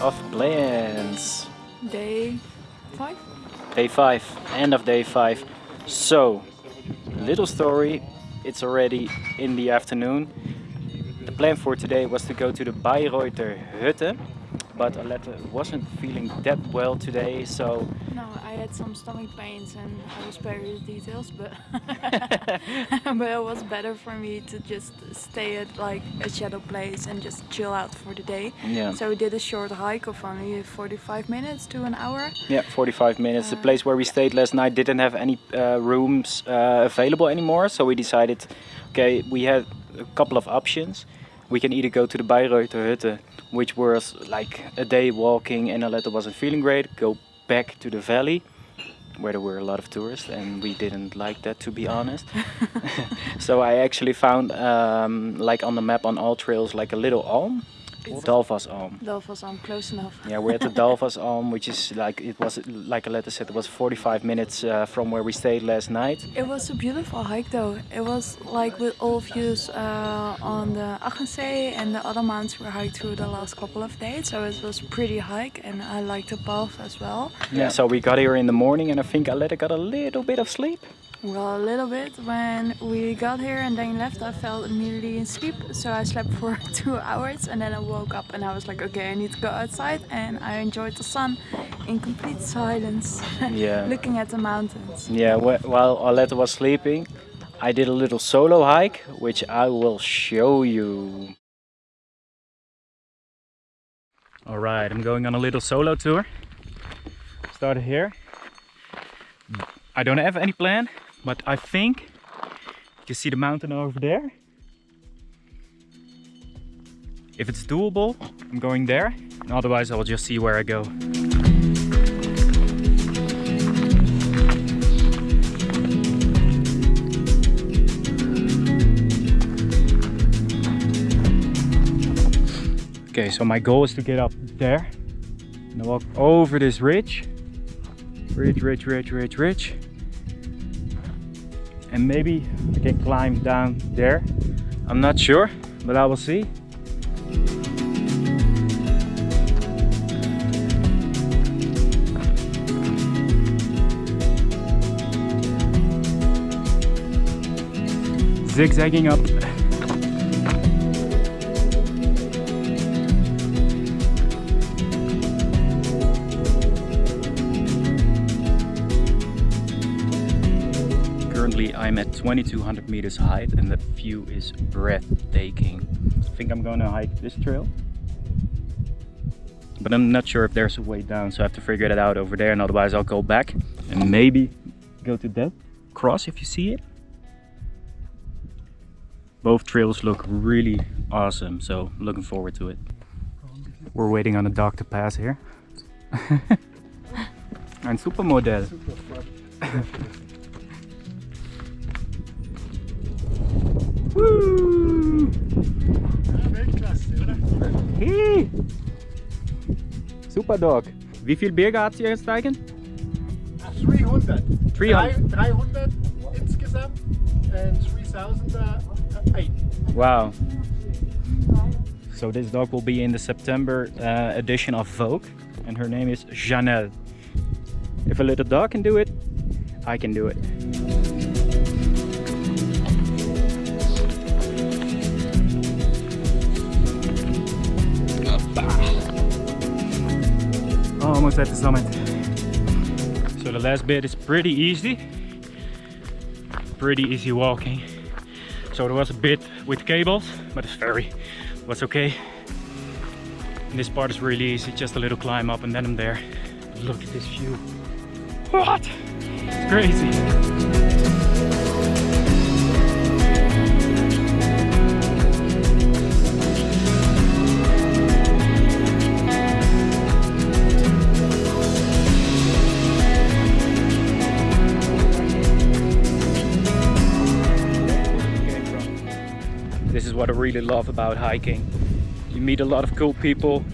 of plans. Day five? Day five, end of day five. So, little story, it's already in the afternoon. The plan for today was to go to the Bayreuther Hütte, but Aletta wasn't feeling that well today, so No, I had some stomach pains and I will spare you the details, but but it was better for me to just stay at like a shadow place and just chill out for the day. yeah. So we did a short hike of only 45 minutes to an hour. Yeah, 45 minutes. The Uh, place where we stayed last night didn't have any uh, rooms uh, available anymore, so we decided, okay, we had a couple of options. We can either go to the Bayreuther Hütte, which was like a day walking and Aletta wasn't feeling great, go back to the valley, where there were a lot of tourists, and we didn't like that to be honest. so I actually found, um, like on the map on AllTrails, like a little alm, It's- Dalfaz Alm. Was um, close enough. Yeah, we're at the Dalfaz Alm, which is like it was like Aletta said, it was 45 minutes uh, from where we stayed last night. It was a beautiful hike though. It was like with all views uh, on the Achensee and the other mountains we hiked through the last couple of days. So it was pretty hike and I liked the path as well. Yeah. So we got here in the morning, and I think Aletta got a little bit of sleep. Well, a little bit. When we got here and then left, I fell immediately in sleep. So I slept for two hours and then I woke up and I was like, okay, I need to go outside. And I enjoyed the sun in complete silence, Yeah. looking at the mountains. Yeah. While Aletta was sleeping, I did a little solo hike, which I will show you. All right, I'm going on a little solo tour. Started here. I don't have any plan, but I think you see the mountain over there. If it's doable, I'm going there. Otherwise, I will just see where I go. Okay, so my goal is to get up there and walk over this ridge. Ridge, ridge, ridge, ridge, ridge. And maybe I can climb down there. I'm not sure, but I will see. Zigzagging up. Currently I'm at 2200 meters height and the view is breathtaking. I think I'm gonna hike this trail. But I'm not sure if there's a way down, so I have to figure that out over there and otherwise I'll go back and maybe go to that cross if you see it. Both trails look really awesome, so looking forward to it. We're waiting on a dog to pass here. Ein Supermodell. Woo! Super Dog. Wie viel Berge hat sie jetzt steigen? 300. 300. 300 insgesamt and 3008. Wow. So this dog will be in the September uh, edition of Vogue and her name is Janelle. If a little dog can do it, I can do it. At the summit. So the last bit is pretty easy. Pretty easy walking. So there was a bit with cables, but it's very, was okay. And this part is really easy, just a little climb up and then I'm there. Look at this view. What? It's crazy. What I really love about hiking. You meet a lot of cool people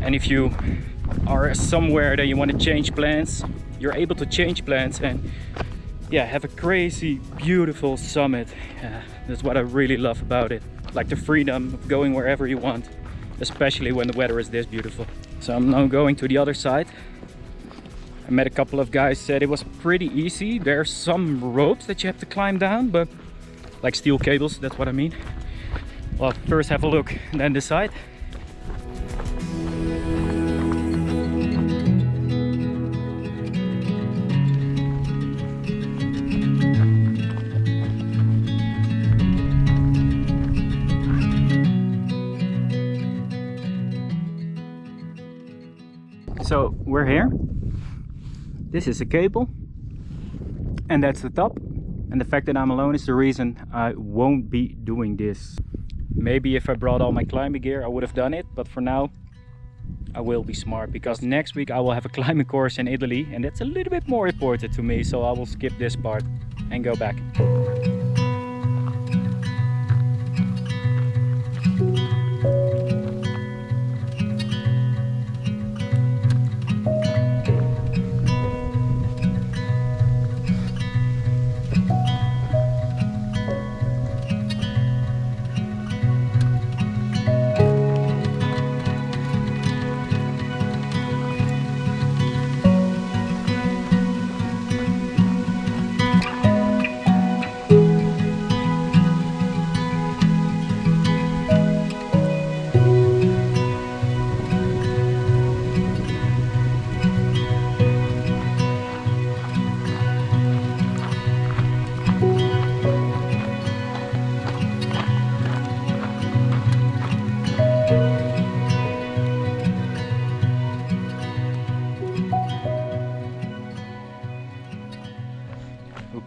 and if you are somewhere that you want to change plans, you're able to change plans and yeah, have a crazy beautiful summit. Yeah, that's what I really love about it. Like the freedom of going wherever you want especially when the weather is this beautiful. So I'm now going to the other side. I met a couple of guys said it was pretty easy. There's some ropes that you have to climb down, but like steel cables, that's what I mean. Well, first have a look and then decide. So we're here. This is a cable and that's the top. And the fact that I'm alone is the reason I won't be doing this. Maybe if I brought all my climbing gear, I would have done it. But for now, I will be smart because next week I will have a climbing course in Italy and that's a little bit more important to me. So I will skip this part and go back.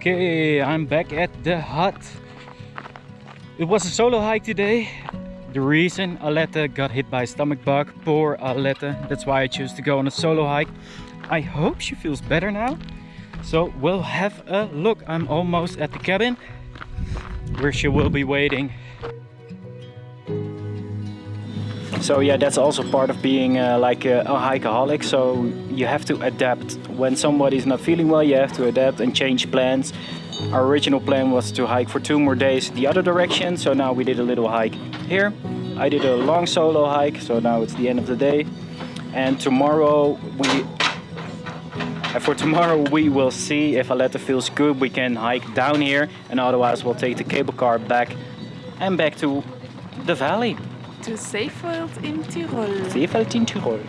Okay, I'm back at the hut. It was a solo hike today. The reason Aletta got hit by a stomach bug, poor Aletta. That's why I chose to go on a solo hike. I hope she feels better now. So we'll have a look. I'm almost at the cabin where she will be waiting. So yeah, that's also part of being uh, like a, a hikeaholic. So you have to adapt. When somebody's not feeling well, you have to adapt and change plans. Our original plan was to hike for two more days the other direction. So now we did a little hike here. I did a long solo hike. So now it's the end of the day. And tomorrow we and for tomorrow we will see if Aletta feels good. We can hike down here and otherwise we'll take the cable car back and back to the valley. To Seefeld in Tirol. Seefeld in Tirol.